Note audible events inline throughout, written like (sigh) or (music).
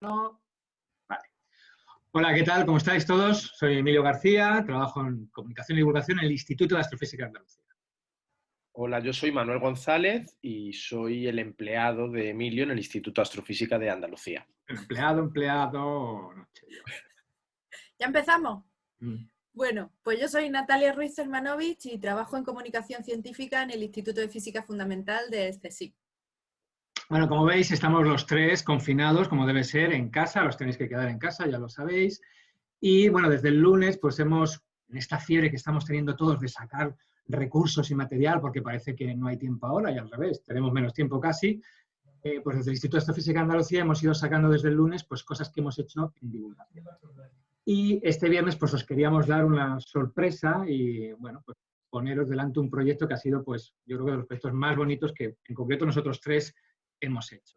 No. Vale. Hola, ¿qué tal? ¿Cómo estáis todos? Soy Emilio García, trabajo en Comunicación y Divulgación en el Instituto de Astrofísica de Andalucía. Hola, yo soy Manuel González y soy el empleado de Emilio en el Instituto de Astrofísica de Andalucía. Empleado, empleado, ¿Ya empezamos? Mm. Bueno, pues yo soy Natalia Ruiz Hermanovich y trabajo en Comunicación Científica en el Instituto de Física Fundamental de CSIC. Bueno, como veis, estamos los tres confinados, como debe ser, en casa, los tenéis que quedar en casa, ya lo sabéis. Y bueno, desde el lunes, pues hemos, en esta fiebre que estamos teniendo todos de sacar recursos y material, porque parece que no hay tiempo ahora, y al revés, tenemos menos tiempo casi, eh, pues desde el Instituto de Astrofísica de Andalucía hemos ido sacando desde el lunes pues cosas que hemos hecho en divulgación. Y este viernes pues os queríamos dar una sorpresa y bueno, pues poneros delante un proyecto que ha sido pues yo creo que de los proyectos más bonitos que en concreto nosotros tres hemos hecho.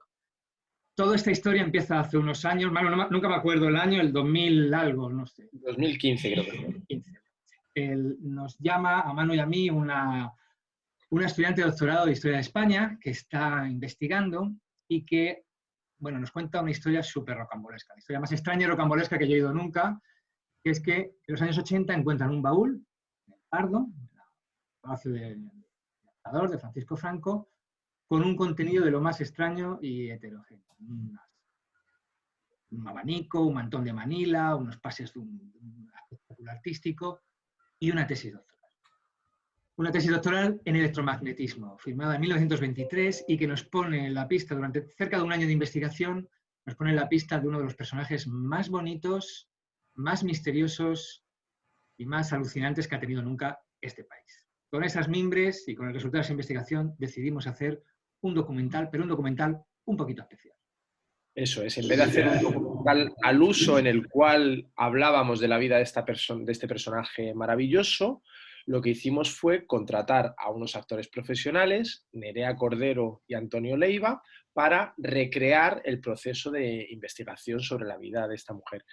Toda esta historia empieza hace unos años, nunca me acuerdo el año, el 2000 algo, no sé. 2015 creo que 2015. nos llama a Manu y a mí una, una estudiante de doctorado de Historia de España que está investigando y que, bueno, nos cuenta una historia súper rocambolesca, la historia más extraña y rocambolesca que yo he oído nunca, que es que en los años 80 encuentran un baúl, en el Pardo, en el Palacio del de, de Francisco Franco, con un contenido de lo más extraño y heterogéneo. Un, abanico, un mantón de Manila, unos pases de un, espectáculo artístico y una tesis doctoral. Una tesis doctoral en electromagnetismo, firmada en 1923 y que nos pone en la pista, durante cerca de un año de investigación, nos pone en la pista de uno de los personajes más bonitos, más misteriosos y más alucinantes que ha tenido nunca este país. Con esas mimbres y con el resultado de esa investigación decidimos hacer un documental, pero un documental un poquito especial. Eso es, en vez de hacer un documental al uso en el cual hablábamos de la vida de, esta de este personaje maravilloso, lo que hicimos fue contratar a unos actores profesionales, Nerea Cordero y Antonio Leiva, para recrear el proceso de investigación sobre la vida de esta mujer.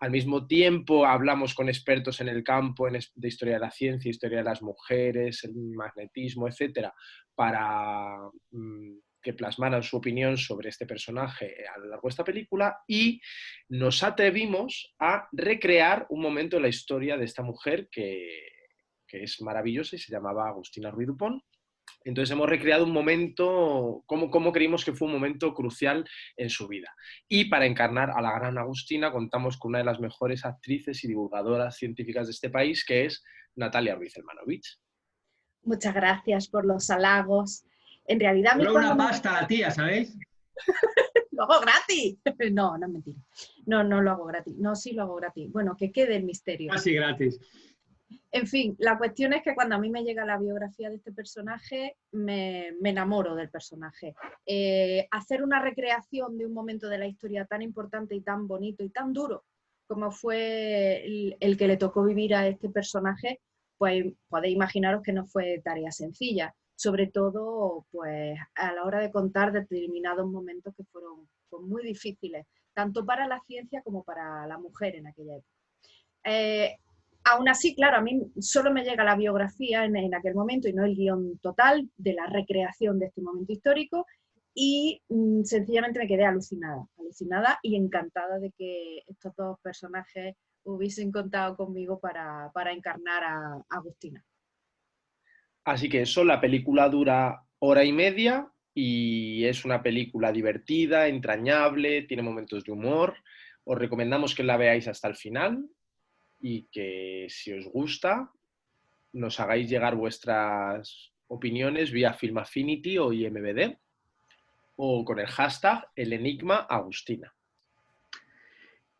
Al mismo tiempo hablamos con expertos en el campo de historia de la ciencia, historia de las mujeres, el magnetismo, etcétera, para mm, que plasmaran su opinión sobre este personaje a lo largo de esta película y nos atrevimos a recrear un momento en la historia de esta mujer que, es maravillosa y se llamaba Agustina Ruiz Dupont. Entonces hemos recreado un momento, como, como creímos que fue un momento crucial en su vida. Y para encarnar a la gran Agustina contamos con una de las mejores actrices y divulgadoras científicas de este país, que es Natalia Ruiz Hermanovich. Muchas gracias por los halagos. En realidad... me una pasta la tía, ¿sabéis? (laughs) lo hago gratis. No, no es mentira. No, no lo hago gratis. No, sí lo hago gratis. Bueno, que quede el misterio. Casi gratis. En fin, la cuestión es que cuando a mí me llega la biografía de este personaje, me, enamoro del personaje. Eh, hacer una recreación de un momento de la historia tan importante y tan bonito y tan duro como fue el que le tocó vivir a este personaje, pues podéis imaginaros que no fue tarea sencilla, sobre todo pues a la hora de contar determinados momentos que fueron pues, muy difíciles, tanto para la ciencia como para la mujer en aquella época. Eh, aún así, claro, a mí solo me llega la biografía en, aquel momento y no el guion total de la recreación de este momento histórico y mm, sencillamente me quedé alucinada, alucinada y encantada de que estos dos personajes hubiesen contado conmigo para, encarnar a, Agustina. Así que eso, la película dura hora y media y es una película divertida, entrañable, tiene momentos de humor. Os recomendamos que la veáis hasta el final y que si os gusta nos hagáis llegar vuestras opiniones vía Film Affinity o IMBD o con el hashtag El Enigma Agustina.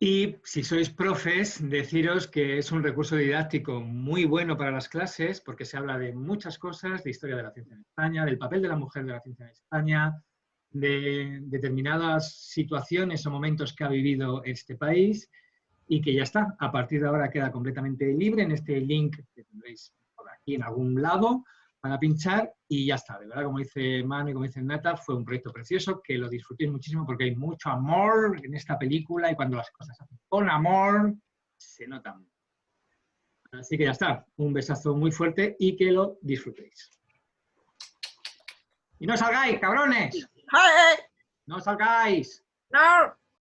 Y si sois profes, deciros que es un recurso didáctico muy bueno para las clases porque se habla de muchas cosas, de historia de la ciencia en España, del papel de la mujer de la ciencia en España, de determinadas situaciones o momentos que ha vivido este país y que ya está. A partir de ahora queda completamente libre en este link que tendréis por aquí en algún lado para pinchar y ya está. De verdad, como dice Manu y como dice Nata, fue un proyecto precioso, que lo disfrutéis muchísimo porque hay mucho amor en esta película y cuando las cosas se hacen con amor, se notan. Así que ya está, un besazo muy fuerte y que lo disfrutéis. Y no salgáis, cabrones. No salgáis. No.